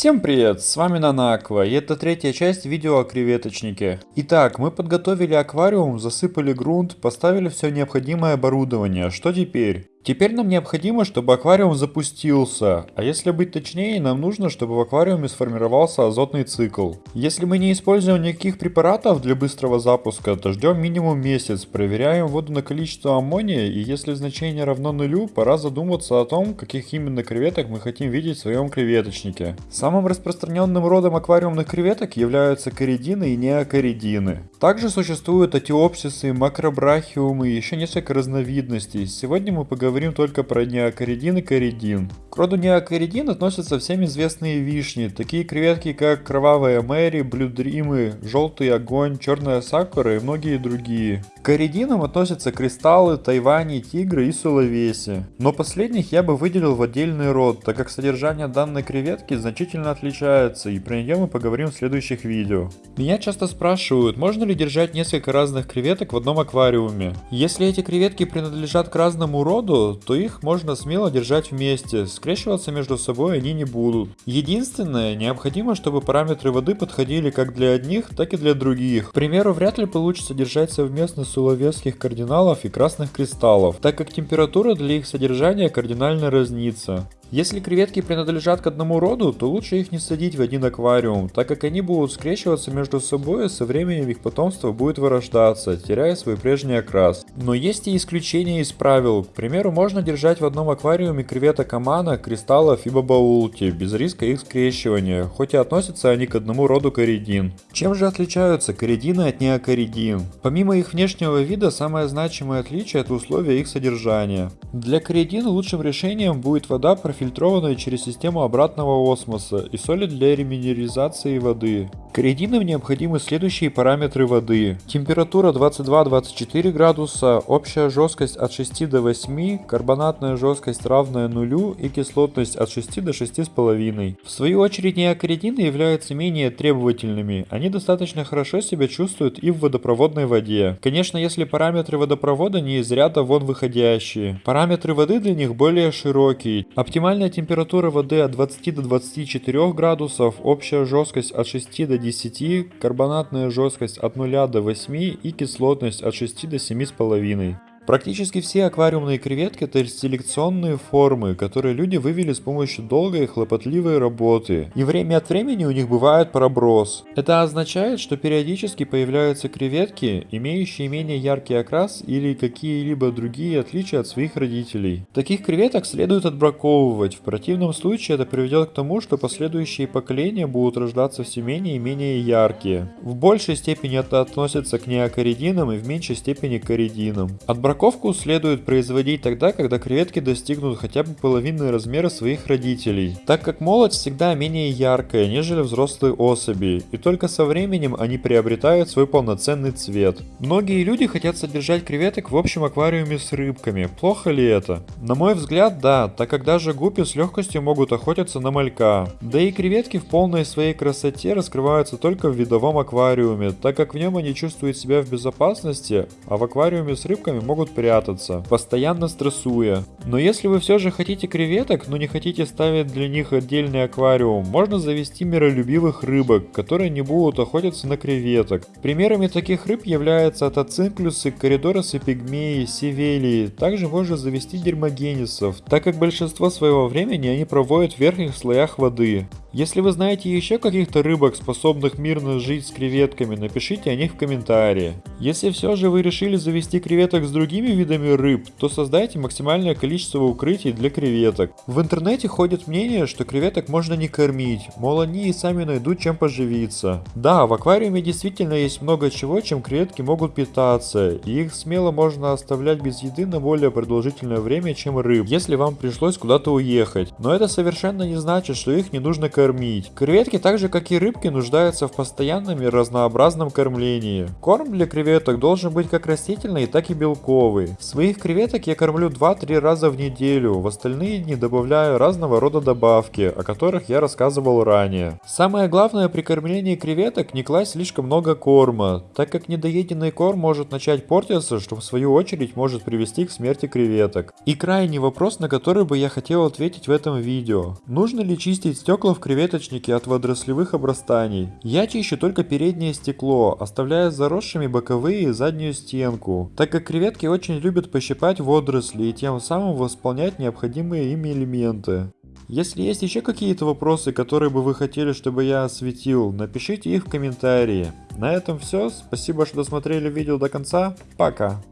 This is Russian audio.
Всем привет, с вами Нанаква, и это третья часть видео о креветочнике. Итак, мы подготовили аквариум, засыпали грунт, поставили все необходимое оборудование. Что теперь? Теперь нам необходимо, чтобы аквариум запустился, а если быть точнее, нам нужно, чтобы в аквариуме сформировался азотный цикл. Если мы не используем никаких препаратов для быстрого запуска, то ждем минимум месяц, проверяем воду на количество аммония и если значение равно нулю, пора задуматься о том, каких именно креветок мы хотим видеть в своем креветочнике. Самым распространенным родом аквариумных креветок являются коридины и неокоридины. Также существуют атиопсисы, макробрахиумы и еще несколько разновидностей. Сегодня мы поговорим говорим только про неокоридин и коридин. К роду неокоридин относятся всем известные вишни, такие креветки как кровавая Мэри, блюдримы, желтый огонь, черная сакура и многие другие. К коридинам относятся кристаллы, тайвани, тигры и сулавеси. Но последних я бы выделил в отдельный род, так как содержание данной креветки значительно отличается, и про нее мы поговорим в следующих видео. Меня часто спрашивают, можно ли держать несколько разных креветок в одном аквариуме. Если эти креветки принадлежат к разному роду, то их можно смело держать вместе, скрещиваться между собой они не будут. Единственное, необходимо, чтобы параметры воды подходили как для одних, так и для других. К примеру, вряд ли получится держать совместно суловецких кардиналов и красных кристаллов, так как температура для их содержания кардинально разнится. Если креветки принадлежат к одному роду, то лучше их не садить в один аквариум, так как они будут скрещиваться между собой, и со временем их потомство будет вырождаться, теряя свой прежний окрас. Но есть и исключения из правил. К примеру, можно держать в одном аквариуме креветок амана, кристаллов и бабаулти, без риска их скрещивания, хоть и относятся они к одному роду коридин. Чем же отличаются коридины от неокоридин? Помимо их внешнего вида, самое значимое отличие это условия их содержания. Для коридин лучшим решением будет вода профилированная фильтрованную через систему обратного осмоса и соли для реминерализации воды. Коридинам необходимы следующие параметры воды. Температура 22-24 градуса, общая жесткость от 6 до 8, карбонатная жесткость равная нулю и кислотность от 6 до 6,5. В свою очередь неокоридины являются менее требовательными, они достаточно хорошо себя чувствуют и в водопроводной воде. Конечно, если параметры водопровода не из ряда вон выходящие. Параметры воды для них более широкие. Оптимальная температура воды от 20 до 24 градусов, общая жесткость от 6 до 10, карбонатная жесткость от 0 до 8 и кислотность от 6 до 7,5. Практически все аквариумные креветки это селекционные формы, которые люди вывели с помощью долгой и хлопотливой работы. И время от времени у них бывает проброс. Это означает, что периодически появляются креветки, имеющие менее яркий окрас или какие-либо другие отличия от своих родителей. Таких креветок следует отбраковывать, в противном случае это приведет к тому, что последующие поколения будут рождаться все менее и менее яркие. В большей степени это относится к неокоридинам и в меньшей степени к коридинам. Отбраковывать Упаковку следует производить тогда, когда креветки достигнут хотя бы половины размера своих родителей, так как молоть всегда менее яркая, нежели взрослые особи, и только со временем они приобретают свой полноценный цвет. Многие люди хотят содержать креветок в общем аквариуме с рыбками, плохо ли это? На мой взгляд, да, так как даже гуппи с легкостью могут охотиться на малька. Да и креветки в полной своей красоте раскрываются только в видовом аквариуме, так как в нем они чувствуют себя в безопасности, а в аквариуме с рыбками могут прятаться, постоянно стрессуя. Но если вы все же хотите креветок, но не хотите ставить для них отдельный аквариум, можно завести миролюбивых рыбок, которые не будут охотиться на креветок. Примерами таких рыб являются атоцинклюсы, коридоросы пигмеи, севелии. Также можно завести дермогенисов, так как большинство своего времени они проводят в верхних слоях воды. Если вы знаете еще каких-то рыбок, способных мирно жить с креветками, напишите о них в комментарии. Если все же вы решили завести креветок с другими видами рыб, то создайте максимальное количество укрытий для креветок. В интернете ходит мнение, что креветок можно не кормить, мол они и сами найдут чем поживиться. Да, в аквариуме действительно есть много чего, чем креветки могут питаться, и их смело можно оставлять без еды на более продолжительное время, чем рыб, если вам пришлось куда-то уехать. Но это совершенно не значит, что их не нужно кормить кормить. Креветки, так же как и рыбки, нуждаются в постоянном и разнообразном кормлении. Корм для креветок должен быть как растительный, так и белковый. Своих креветок я кормлю 2-3 раза в неделю, в остальные дни добавляю разного рода добавки, о которых я рассказывал ранее. Самое главное при кормлении креветок не класть слишком много корма, так как недоеденный корм может начать портиться, что в свою очередь может привести к смерти креветок. И крайний вопрос, на который бы я хотел ответить в этом видео. Нужно ли чистить стекла в креветочнике от водорослевых обрастаний? Я чищу только переднее стекло, оставляя заросшими боковые и заднюю стенку, так как креветки очень любят пощипать водоросли и тем самым восполнять необходимые ими элементы. Если есть еще какие-то вопросы, которые бы вы хотели, чтобы я осветил, напишите их в комментарии. На этом все, спасибо, что досмотрели видео до конца, пока!